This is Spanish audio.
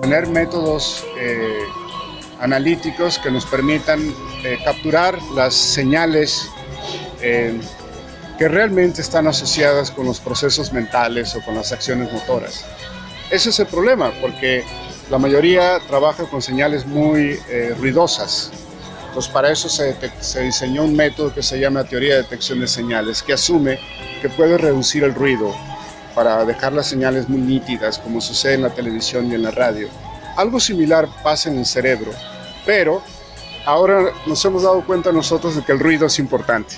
Tener métodos eh, analíticos que nos permitan eh, capturar las señales eh, que realmente están asociadas con los procesos mentales o con las acciones motoras. Ese es el problema, porque la mayoría trabaja con señales muy ruidosas. Entonces, para eso se, se diseñó un método que se llama teoría de detección de señales, que asume que puede reducir el ruido para dejar las señales muy nítidas, como sucede en la televisión y en la radio. Algo similar pasa en el cerebro, pero ahora nos hemos dado cuenta nosotros de que el ruido es importante.